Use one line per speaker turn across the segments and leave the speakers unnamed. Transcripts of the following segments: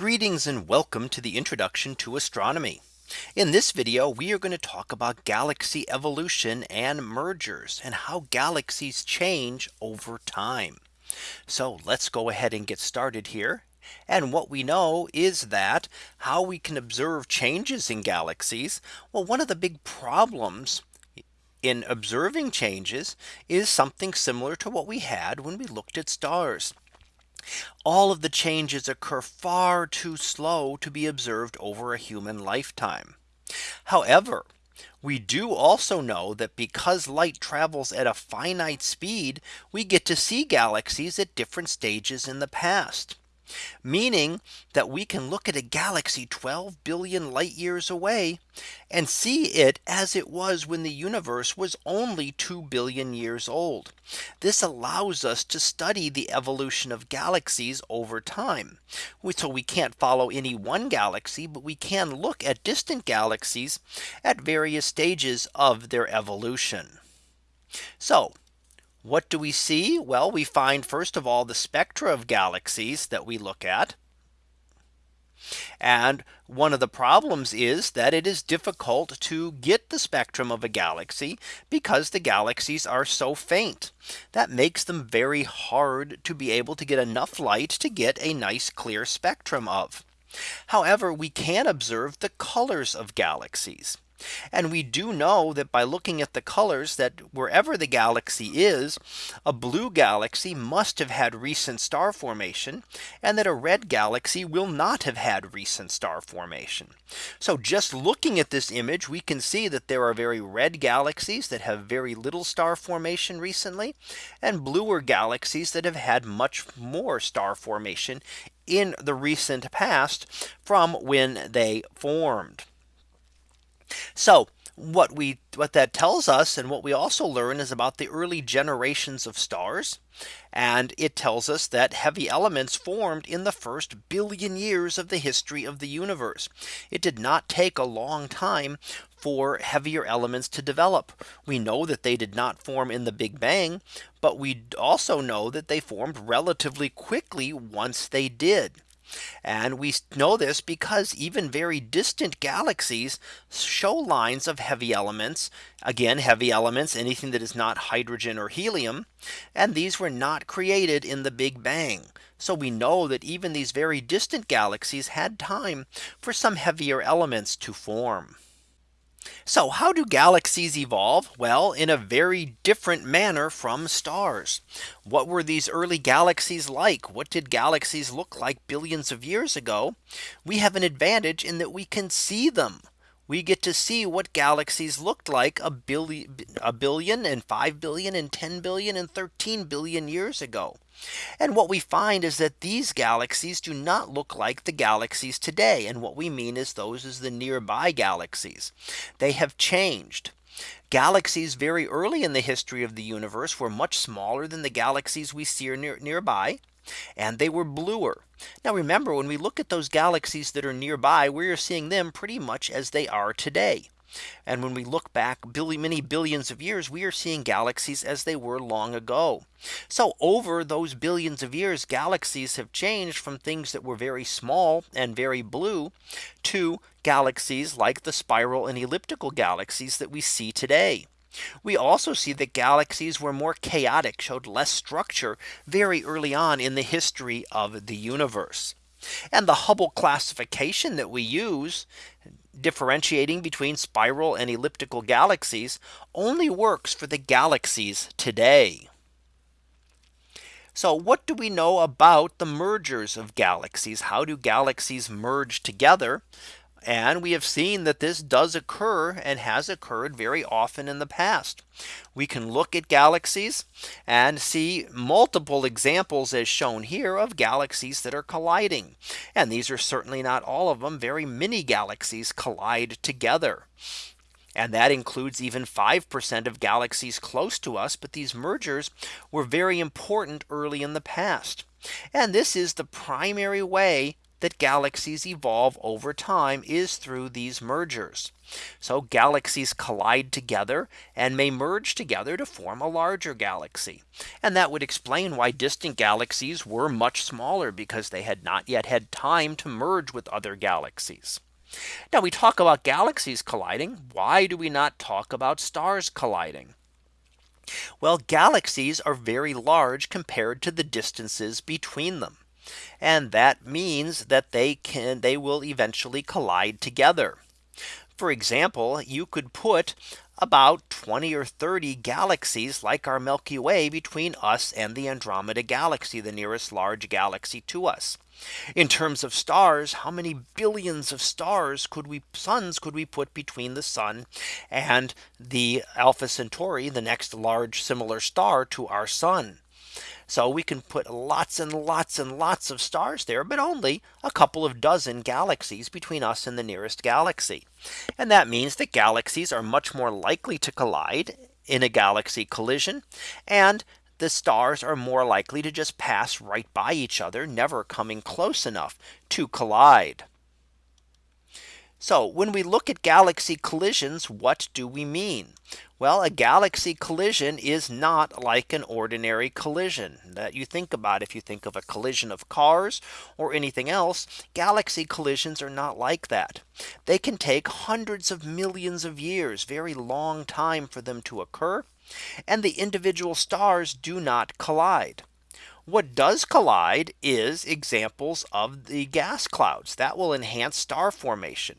Greetings and welcome to the introduction to astronomy. In this video, we are going to talk about galaxy evolution and mergers and how galaxies change over time. So let's go ahead and get started here. And what we know is that how we can observe changes in galaxies. Well, one of the big problems in observing changes is something similar to what we had when we looked at stars. All of the changes occur far too slow to be observed over a human lifetime. However, we do also know that because light travels at a finite speed, we get to see galaxies at different stages in the past meaning that we can look at a galaxy 12 billion light years away and see it as it was when the universe was only 2 billion years old. This allows us to study the evolution of galaxies over time. So we can't follow any one galaxy, but we can look at distant galaxies at various stages of their evolution. So what do we see? Well, we find first of all the spectra of galaxies that we look at. And one of the problems is that it is difficult to get the spectrum of a galaxy because the galaxies are so faint. That makes them very hard to be able to get enough light to get a nice clear spectrum of. However, we can observe the colors of galaxies. And we do know that by looking at the colors that wherever the galaxy is, a blue galaxy must have had recent star formation and that a red galaxy will not have had recent star formation. So just looking at this image, we can see that there are very red galaxies that have very little star formation recently and bluer galaxies that have had much more star formation in the recent past from when they formed. So what we what that tells us and what we also learn is about the early generations of stars. And it tells us that heavy elements formed in the first billion years of the history of the universe. It did not take a long time for heavier elements to develop. We know that they did not form in the Big Bang, but we also know that they formed relatively quickly once they did. And we know this because even very distant galaxies show lines of heavy elements. Again, heavy elements, anything that is not hydrogen or helium. And these were not created in the Big Bang. So we know that even these very distant galaxies had time for some heavier elements to form. So how do galaxies evolve? Well, in a very different manner from stars. What were these early galaxies like? What did galaxies look like billions of years ago? We have an advantage in that we can see them we get to see what galaxies looked like a billion, a billion and 5 billion and 10 billion and 13 billion years ago. And what we find is that these galaxies do not look like the galaxies today. And what we mean is those is the nearby galaxies. They have changed. Galaxies very early in the history of the universe were much smaller than the galaxies we see near, nearby and they were bluer. Now remember when we look at those galaxies that are nearby, we are seeing them pretty much as they are today. And when we look back billion, many billions of years, we are seeing galaxies as they were long ago. So over those billions of years, galaxies have changed from things that were very small and very blue to galaxies like the spiral and elliptical galaxies that we see today. We also see that galaxies were more chaotic, showed less structure very early on in the history of the universe. And the Hubble classification that we use differentiating between spiral and elliptical galaxies only works for the galaxies today. So what do we know about the mergers of galaxies? How do galaxies merge together? And we have seen that this does occur and has occurred very often in the past. We can look at galaxies and see multiple examples as shown here of galaxies that are colliding. And these are certainly not all of them very many galaxies collide together. And that includes even 5% of galaxies close to us. But these mergers were very important early in the past. And this is the primary way that galaxies evolve over time is through these mergers. So galaxies collide together and may merge together to form a larger galaxy. And that would explain why distant galaxies were much smaller because they had not yet had time to merge with other galaxies. Now we talk about galaxies colliding. Why do we not talk about stars colliding? Well, galaxies are very large compared to the distances between them. And that means that they can they will eventually collide together. For example, you could put about 20 or 30 galaxies like our Milky Way between us and the Andromeda galaxy, the nearest large galaxy to us. In terms of stars, how many billions of stars could we suns could we put between the sun and the Alpha Centauri, the next large similar star to our sun? So we can put lots and lots and lots of stars there, but only a couple of dozen galaxies between us and the nearest galaxy. And that means that galaxies are much more likely to collide in a galaxy collision. And the stars are more likely to just pass right by each other, never coming close enough to collide. So when we look at galaxy collisions, what do we mean? Well, a galaxy collision is not like an ordinary collision that you think about if you think of a collision of cars or anything else. Galaxy collisions are not like that. They can take hundreds of millions of years, very long time for them to occur. And the individual stars do not collide. What does collide is examples of the gas clouds that will enhance star formation.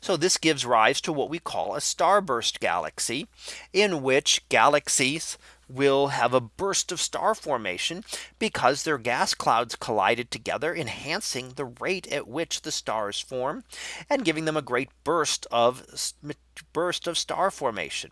So this gives rise to what we call a starburst galaxy in which galaxies will have a burst of star formation because their gas clouds collided together enhancing the rate at which the stars form and giving them a great burst of burst of star formation.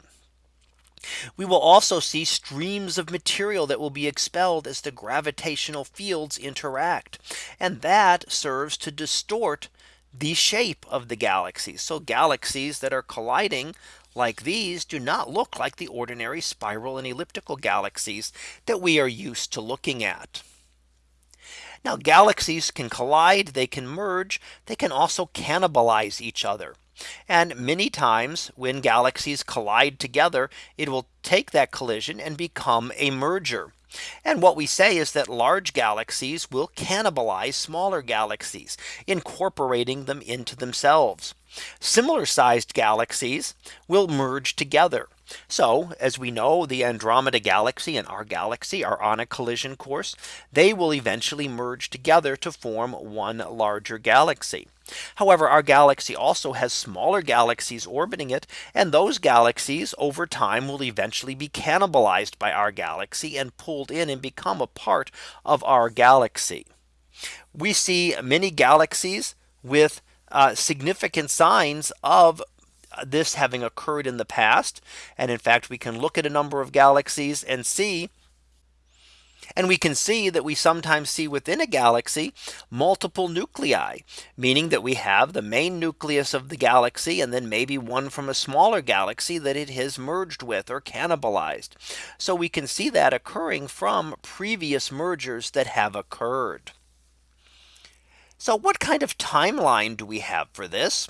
We will also see streams of material that will be expelled as the gravitational fields interact. And that serves to distort the shape of the galaxies. So galaxies that are colliding like these do not look like the ordinary spiral and elliptical galaxies that we are used to looking at. Now galaxies can collide, they can merge, they can also cannibalize each other. And many times when galaxies collide together, it will take that collision and become a merger. And what we say is that large galaxies will cannibalize smaller galaxies, incorporating them into themselves. Similar sized galaxies will merge together. So as we know, the Andromeda galaxy and our galaxy are on a collision course. They will eventually merge together to form one larger galaxy. However, our galaxy also has smaller galaxies orbiting it. And those galaxies over time will eventually be cannibalized by our galaxy and pulled in and become a part of our galaxy. We see many galaxies with uh, significant signs of Uh, this having occurred in the past. And in fact, we can look at a number of galaxies and see and we can see that we sometimes see within a galaxy multiple nuclei, meaning that we have the main nucleus of the galaxy and then maybe one from a smaller galaxy that it has merged with or cannibalized. So we can see that occurring from previous mergers that have occurred. So what kind of timeline do we have for this?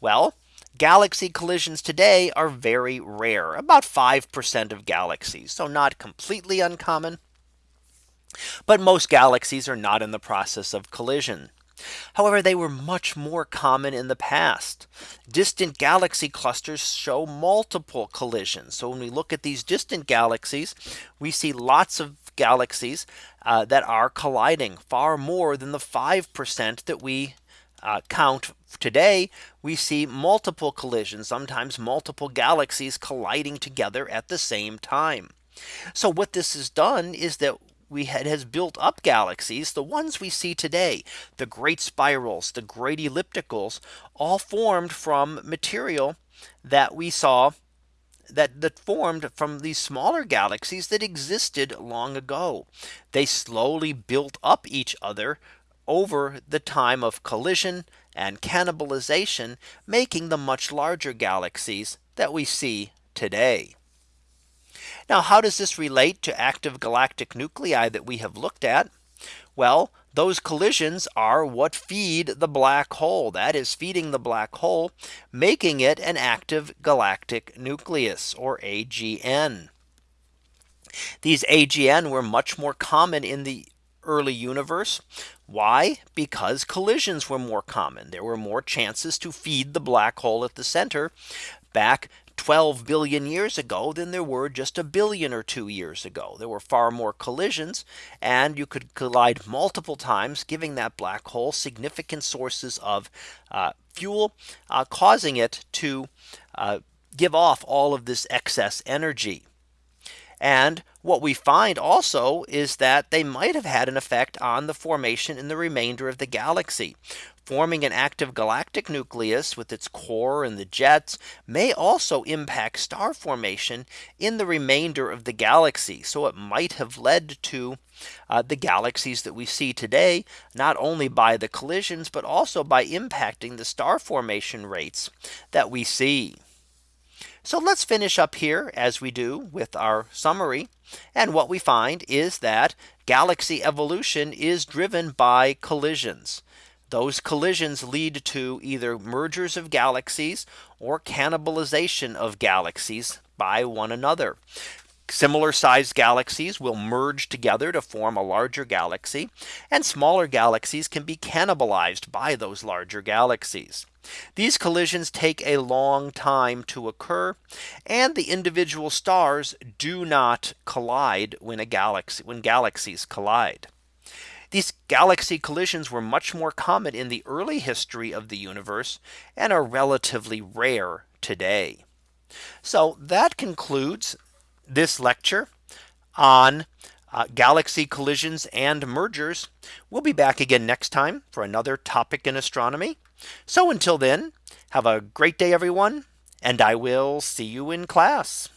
Well, galaxy collisions today are very rare, about 5% of galaxies. So not completely uncommon, but most galaxies are not in the process of collision. However, they were much more common in the past. Distant galaxy clusters show multiple collisions. So when we look at these distant galaxies, we see lots of galaxies uh, that are colliding far more than the 5% that we uh, count today, we see multiple collisions, sometimes multiple galaxies colliding together at the same time. So what this has done is that we had has built up galaxies, the ones we see today, the great spirals, the great ellipticals, all formed from material that we saw that that formed from these smaller galaxies that existed long ago. They slowly built up each other over the time of collision and cannibalization, making the much larger galaxies that we see today. Now how does this relate to active galactic nuclei that we have looked at? Well, those collisions are what feed the black hole that is feeding the black hole, making it an active galactic nucleus or AGN. These AGN were much more common in the early universe. Why? Because collisions were more common. There were more chances to feed the black hole at the center back 12 billion years ago than there were just a billion or two years ago. There were far more collisions and you could collide multiple times giving that black hole significant sources of uh, fuel uh, causing it to uh, give off all of this excess energy. And what we find also is that they might have had an effect on the formation in the remainder of the galaxy. Forming an active galactic nucleus with its core and the jets may also impact star formation in the remainder of the galaxy. So it might have led to uh, the galaxies that we see today, not only by the collisions, but also by impacting the star formation rates that we see. So let's finish up here as we do with our summary. And what we find is that galaxy evolution is driven by collisions. Those collisions lead to either mergers of galaxies or cannibalization of galaxies by one another. Similar sized galaxies will merge together to form a larger galaxy and smaller galaxies can be cannibalized by those larger galaxies. These collisions take a long time to occur and the individual stars do not collide when a galaxy when galaxies collide. These galaxy collisions were much more common in the early history of the universe and are relatively rare today. So that concludes this lecture on uh, galaxy collisions and mergers. We'll be back again next time for another topic in astronomy. So until then, have a great day, everyone, and I will see you in class.